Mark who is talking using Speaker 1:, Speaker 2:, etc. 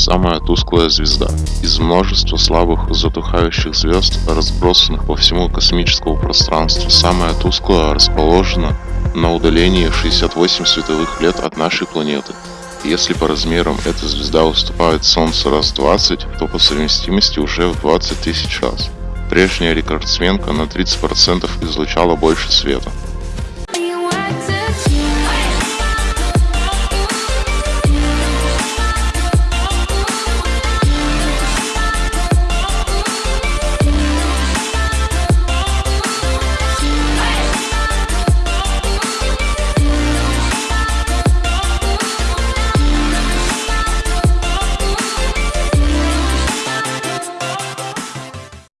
Speaker 1: самая тусклая звезда. Из множества слабых затухающих звезд, разбросанных по всему космическому пространству, самая тусклая расположена на удалении 68 световых лет от нашей планеты. Если по размерам эта звезда уступает Солнцу раз 20, то по совместимости уже в 20 тысяч раз. Прежняя рекордсменка на 30% излучала больше света.